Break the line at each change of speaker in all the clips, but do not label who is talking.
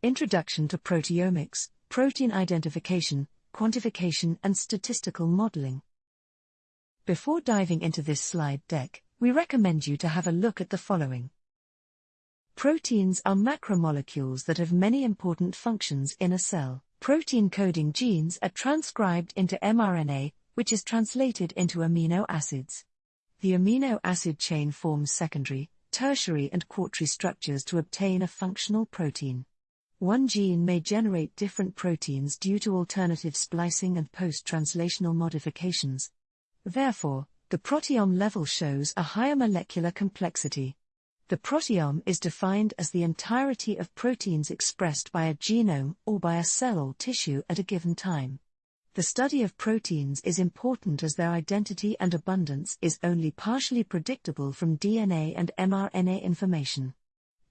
Introduction to Proteomics, Protein Identification, Quantification and Statistical Modeling. Before diving into this slide deck, we recommend you to have a look at the following. Proteins are macromolecules that have many important functions in a cell. Protein coding genes are transcribed into mRNA, which is translated into amino acids. The amino acid chain forms secondary, tertiary, and quaternary structures to obtain a functional protein. One gene may generate different proteins due to alternative splicing and post translational modifications. Therefore, the proteome level shows a higher molecular complexity. The proteome is defined as the entirety of proteins expressed by a genome or by a cell or tissue at a given time. The study of proteins is important as their identity and abundance is only partially predictable from DNA and mRNA information.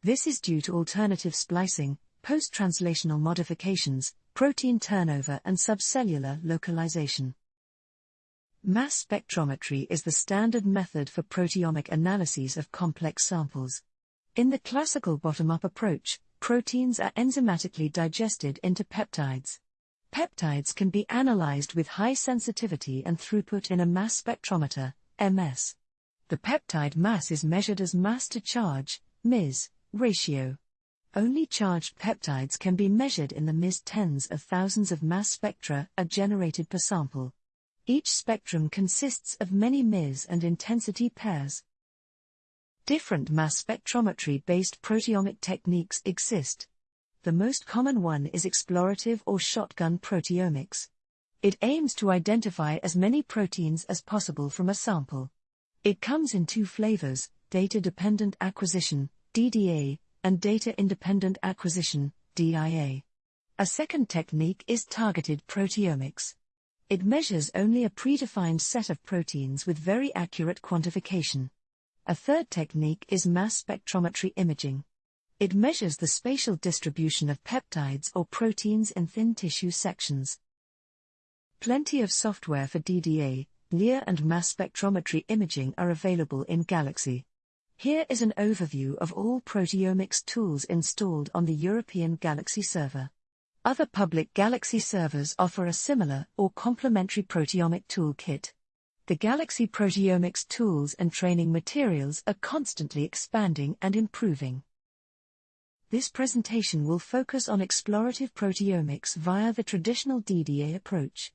This is due to alternative splicing, post translational modifications, protein turnover, and subcellular localization. Mass spectrometry is the standard method for proteomic analyses of complex samples. In the classical bottom up approach, proteins are enzymatically digested into peptides. Peptides can be analyzed with high sensitivity and throughput in a mass spectrometer, MS. The peptide mass is measured as mass to charge, Ms, ratio. Only charged peptides can be measured in the Ms tens of thousands of mass spectra are generated per sample. Each spectrum consists of many Ms and intensity pairs. Different mass spectrometry based proteomic techniques exist. The most common one is explorative or shotgun proteomics. It aims to identify as many proteins as possible from a sample. It comes in two flavors data dependent acquisition, DDA, and data independent acquisition, DIA. A second technique is targeted proteomics. It measures only a predefined set of proteins with very accurate quantification. A third technique is mass spectrometry imaging. It measures the spatial distribution of peptides or proteins in thin tissue sections. Plenty of software for DDA, near and mass spectrometry imaging are available in Galaxy. Here is an overview of all proteomics tools installed on the European Galaxy server. Other public Galaxy servers offer a similar or complementary proteomic toolkit. The Galaxy proteomics tools and training materials are constantly expanding and improving. This presentation will focus on explorative proteomics via the traditional DDA approach.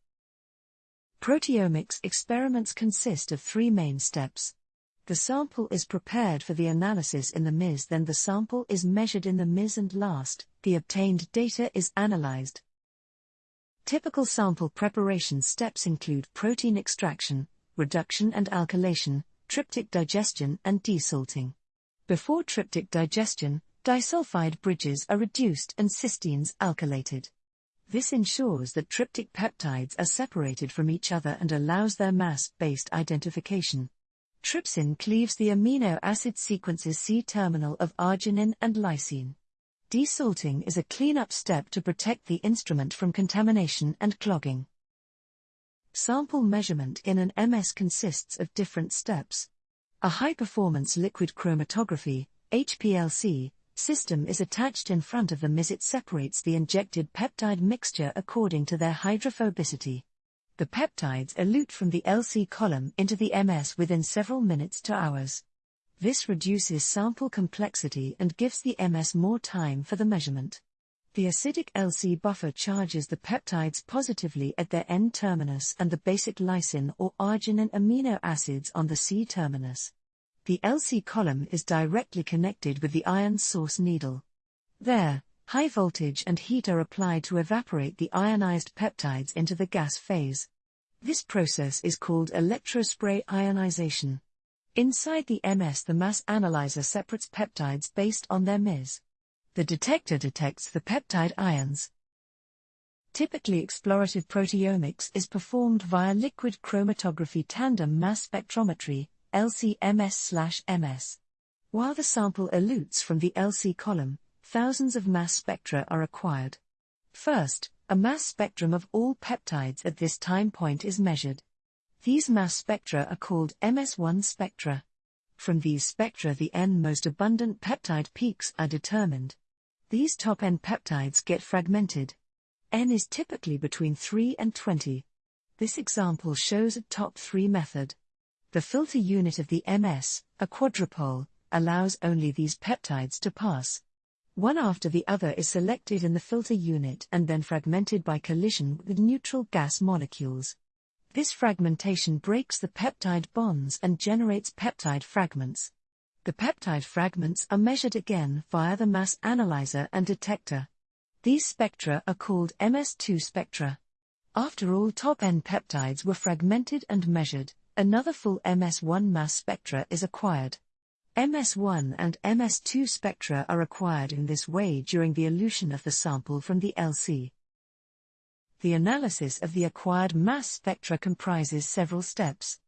Proteomics experiments consist of three main steps. The sample is prepared for the analysis in the MIS, then the sample is measured in the MIS, and last, the obtained data is analyzed. Typical sample preparation steps include protein extraction, reduction and alkylation, tryptic digestion, and desalting. Before tryptic digestion, disulfide bridges are reduced and cysteines alkylated. This ensures that tryptic peptides are separated from each other and allows their mass based identification. Trypsin cleaves the amino acid sequences C terminal of arginine and lysine. Desalting is a cleanup step to protect the instrument from contamination and clogging. Sample measurement in an MS consists of different steps. A high performance liquid chromatography, HPLC, system is attached in front of the MIS. It separates the injected peptide mixture according to their hydrophobicity the peptides elute from the LC column into the MS within several minutes to hours. This reduces sample complexity and gives the MS more time for the measurement. The acidic LC buffer charges the peptides positively at their N terminus and the basic lysine or arginine amino acids on the C terminus. The LC column is directly connected with the ion source needle. There, high voltage and heat are applied to evaporate the ionized peptides into the gas phase. This process is called electrospray ionization. Inside the MS, the mass analyzer separates peptides based on their MIS. The detector detects the peptide ions. Typically, explorative proteomics is performed via liquid chromatography tandem mass spectrometry, LC-MS/MS. While the sample elutes from the LC column, thousands of mass spectra are acquired. First, a mass spectrum of all peptides at this time point is measured. These mass spectra are called MS1 spectra. From these spectra, the N most abundant peptide peaks are determined. These top N peptides get fragmented. N is typically between 3 and 20. This example shows a top 3 method. The filter unit of the MS, a quadrupole, allows only these peptides to pass. One after the other is selected in the filter unit and then fragmented by collision with neutral gas molecules. This fragmentation breaks the peptide bonds and generates peptide fragments. The peptide fragments are measured again via the mass analyzer and detector. These spectra are called MS2 spectra. After all top N peptides were fragmented and measured, another full MS1 mass spectra is acquired. MS1 and MS2 spectra are acquired in this way during the elution of the sample from the LC. The analysis of the acquired mass spectra comprises several steps.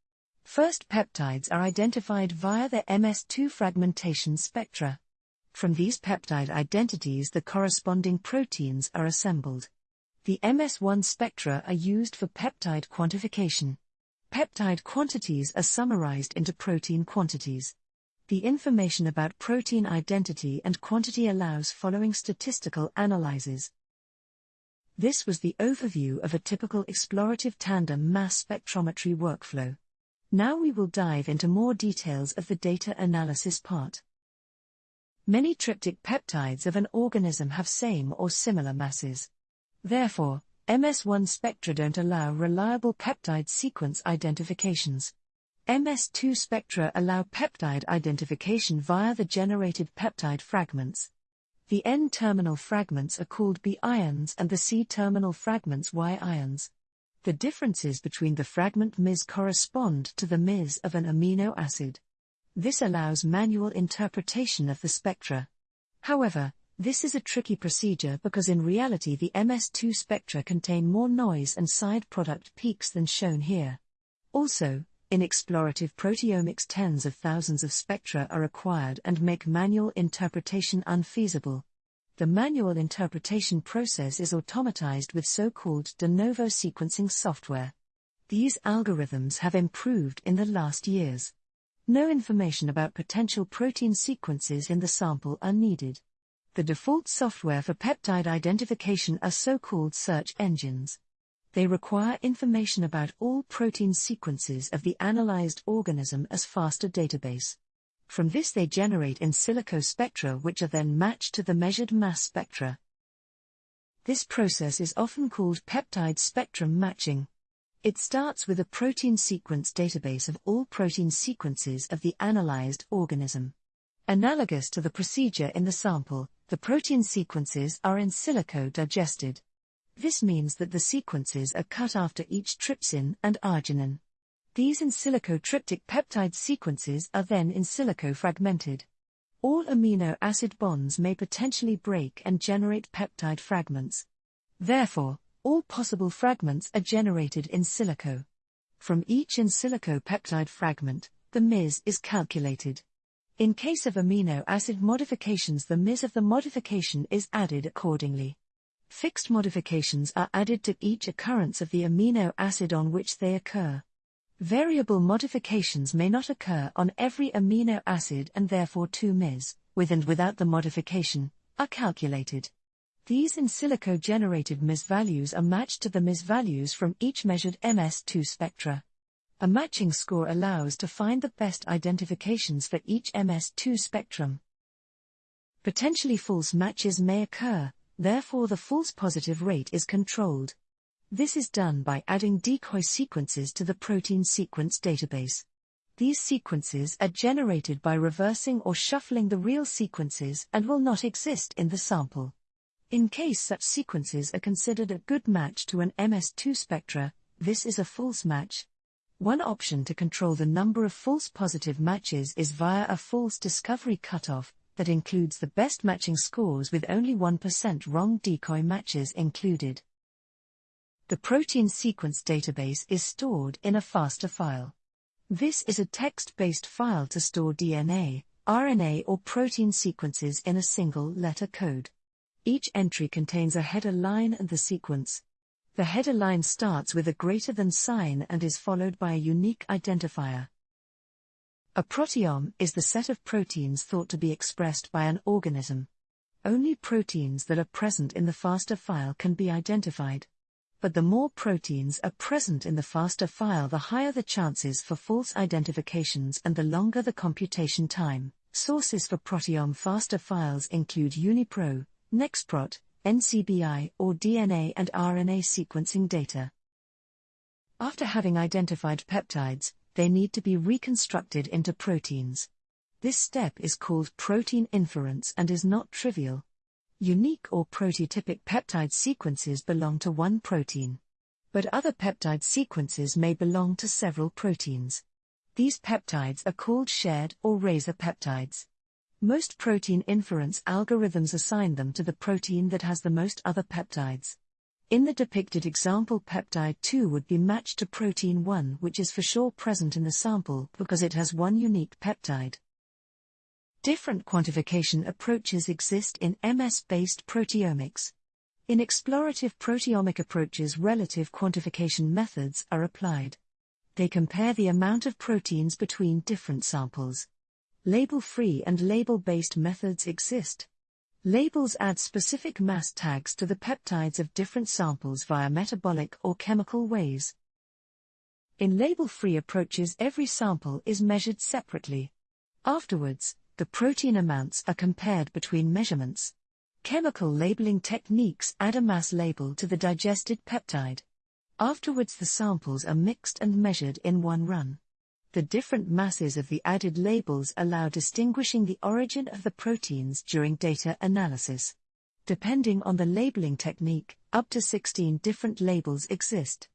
First, peptides are identified via the MS2 fragmentation spectra. From these peptide identities, the corresponding proteins are assembled. The MS1 spectra are used for peptide quantification. Peptide quantities are summarized into protein quantities. The information about protein identity and quantity allows following statistical analyses. This was the overview of a typical explorative tandem mass spectrometry workflow. Now we will dive into more details of the data analysis part. Many tryptic peptides of an organism have same or similar masses. Therefore, MS1 spectra don't allow reliable peptide sequence identifications. MS2 spectra allow peptide identification via the generated peptide fragments. The N-terminal fragments are called B ions and the C-terminal fragments Y ions. The differences between the fragment Ms correspond to the Ms of an amino acid. This allows manual interpretation of the spectra. However, this is a tricky procedure because in reality the MS2 spectra contain more noise and side product peaks than shown here. Also, in explorative proteomics, tens of thousands of spectra are acquired and make manual interpretation unfeasible. The manual interpretation process is automatized with so called de novo sequencing software. These algorithms have improved in the last years. No information about potential protein sequences in the sample are needed. The default software for peptide identification are so called search engines they require information about all protein sequences of the analyzed organism as FASTA database. From this they generate in silico spectra which are then matched to the measured mass spectra. This process is often called peptide spectrum matching. It starts with a protein sequence database of all protein sequences of the analyzed organism. Analogous to the procedure in the sample, the protein sequences are in silico digested. This means that the sequences are cut after each trypsin and arginine. These in silico tryptic peptide sequences are then in silico fragmented. All amino acid bonds may potentially break and generate peptide fragments. Therefore, all possible fragments are generated in silico. From each in silico peptide fragment, the Ms is calculated. In case of amino acid modifications, the Ms of the modification is added accordingly. Fixed modifications are added to each occurrence of the amino acid on which they occur. Variable modifications may not occur on every amino acid and therefore two Ms, with and without the modification, are calculated. These in silico generated Ms values are matched to the Ms values from each measured MS2 spectra. A matching score allows to find the best identifications for each MS2 spectrum. Potentially false matches may occur, Therefore the false positive rate is controlled. This is done by adding decoy sequences to the protein sequence database. These sequences are generated by reversing or shuffling the real sequences and will not exist in the sample. In case such sequences are considered a good match to an MS2 spectra, this is a false match. One option to control the number of false positive matches is via a false discovery cutoff, that includes the best matching scores with only 1% wrong decoy matches included. The protein sequence database is stored in a FASTA file. This is a text-based file to store DNA, RNA or protein sequences in a single letter code. Each entry contains a header line and the sequence. The header line starts with a greater than sign and is followed by a unique identifier. A proteome is the set of proteins thought to be expressed by an organism. Only proteins that are present in the FASTA file can be identified. But the more proteins are present in the FASTA file, the higher the chances for false identifications and the longer the computation time. Sources for proteome FASTA files include UniProt, NextProt, NCBI, or DNA and RNA sequencing data. After having identified peptides, they need to be reconstructed into proteins. This step is called protein inference and is not trivial. Unique or prototypic peptide sequences belong to one protein. But other peptide sequences may belong to several proteins. These peptides are called shared or razor peptides. Most protein inference algorithms assign them to the protein that has the most other peptides. In the depicted example, peptide 2 would be matched to protein 1, which is for sure present in the sample because it has one unique peptide. Different quantification approaches exist in MS based proteomics. In explorative proteomic approaches, relative quantification methods are applied. They compare the amount of proteins between different samples. Label free and label based methods exist. Labels add specific mass tags to the peptides of different samples via metabolic or chemical ways. In label free approaches, every sample is measured separately. Afterwards, the protein amounts are compared between measurements. Chemical labeling techniques add a mass label to the digested peptide. Afterwards, the samples are mixed and measured in one run. The different masses of the added labels allow distinguishing the origin of the proteins during data analysis. Depending on the labeling technique, up to 16 different labels exist.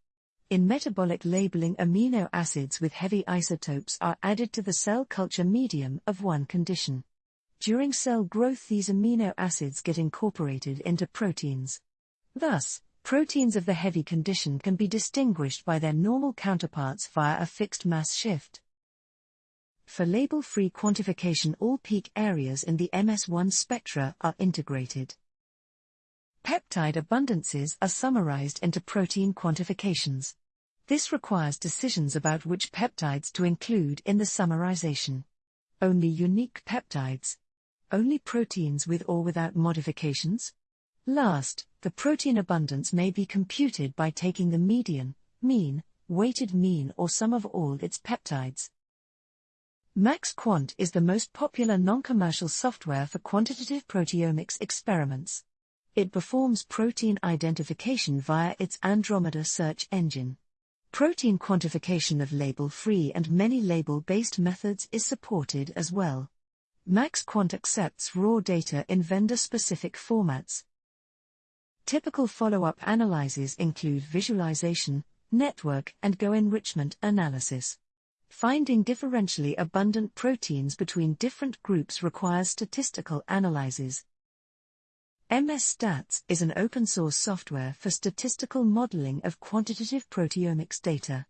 In metabolic labeling, amino acids with heavy isotopes are added to the cell culture medium of one condition. During cell growth, these amino acids get incorporated into proteins. Thus, proteins of the heavy condition can be distinguished by their normal counterparts via a fixed mass shift. For label free quantification, all peak areas in the MS1 spectra are integrated. Peptide abundances are summarized into protein quantifications. This requires decisions about which peptides to include in the summarization. Only unique peptides. Only proteins with or without modifications. Last, the protein abundance may be computed by taking the median, mean, weighted mean or sum of all its peptides. MaxQuant is the most popular non-commercial software for quantitative proteomics experiments. It performs protein identification via its Andromeda search engine. Protein quantification of label-free and many label-based methods is supported as well. MaxQuant accepts raw data in vendor-specific formats. Typical follow-up analyses include visualization, network and GO enrichment analysis. Finding differentially abundant proteins between different groups requires statistical analyses. MS Stats is an open source software for statistical modeling of quantitative proteomics data.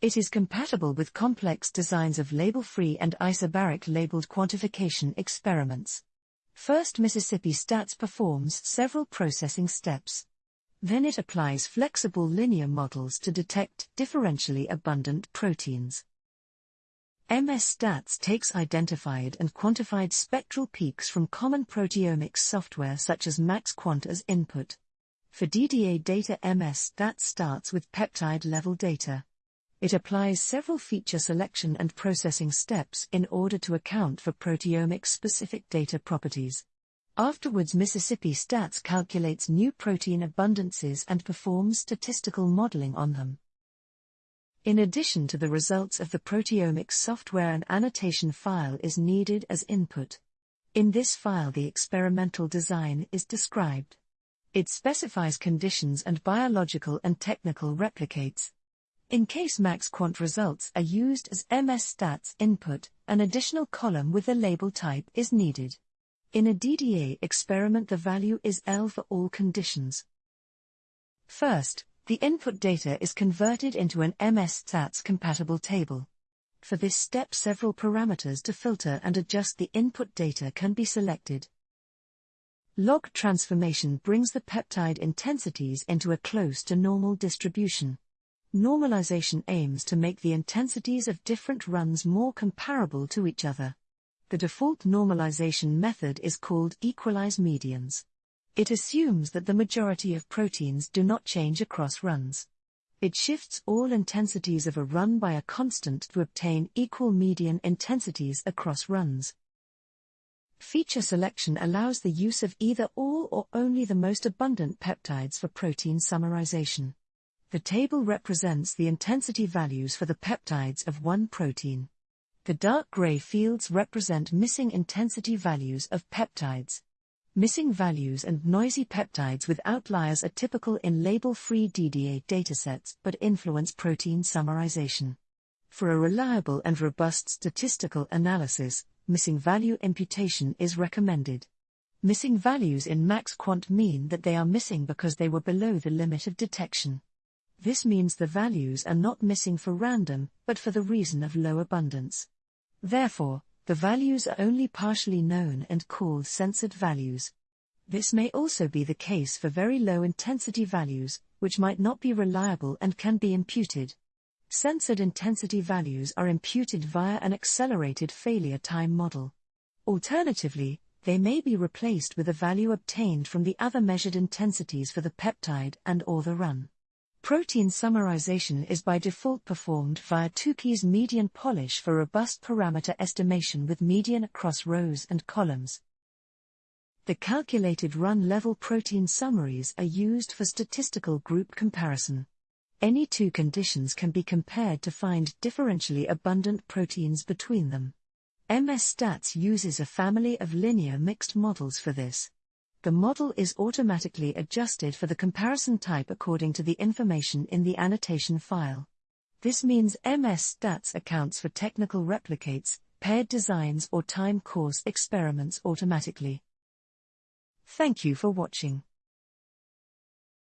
It is compatible with complex designs of label free and isobaric labeled quantification experiments. First, Mississippi Stats performs several processing steps. Then it applies flexible linear models to detect differentially abundant proteins. MS Stats takes identified and quantified spectral peaks from common proteomics software such as MaxQuant as input. For DDA data, MS Stats starts with peptide level data. It applies several feature selection and processing steps in order to account for proteomic specific data properties. Afterwards, Mississippi Stats calculates new protein abundances and performs statistical modeling on them. In addition to the results of the proteomics software, an annotation file is needed as input. In this file, the experimental design is described. It specifies conditions and biological and technical replicates. In case MaxQuant results are used as MS Stats input, an additional column with the label type is needed. In a DDA experiment, the value is L for all conditions. First, the input data is converted into an MS Stats compatible table. For this step, several parameters to filter and adjust the input data can be selected. Log transformation brings the peptide intensities into a close to normal distribution. Normalization aims to make the intensities of different runs more comparable to each other. The default normalization method is called equalize medians. It assumes that the majority of proteins do not change across runs. It shifts all intensities of a run by a constant to obtain equal median intensities across runs. Feature selection allows the use of either all or only the most abundant peptides for protein summarization. The table represents the intensity values for the peptides of one protein. The dark gray fields represent missing intensity values of peptides. Missing values and noisy peptides with outliers are typical in label-free DDA datasets but influence protein summarization. For a reliable and robust statistical analysis, missing value imputation is recommended. Missing values in MaxQuant mean that they are missing because they were below the limit of detection. This means the values are not missing for random, but for the reason of low abundance. Therefore, the values are only partially known and called censored values. This may also be the case for very low intensity values, which might not be reliable and can be imputed. Censored intensity values are imputed via an accelerated failure time model. Alternatively, they may be replaced with a value obtained from the other measured intensities for the peptide and or the run. Protein summarization is by default performed via Tukey's median polish for robust parameter estimation with median across rows and columns. The calculated run level protein summaries are used for statistical group comparison. Any two conditions can be compared to find differentially abundant proteins between them. MS Stats uses a family of linear mixed models for this the model is automatically adjusted for the comparison type according to the information in the annotation file. This means MS Stats accounts for technical replicates, paired designs or time course experiments automatically. Thank you for watching.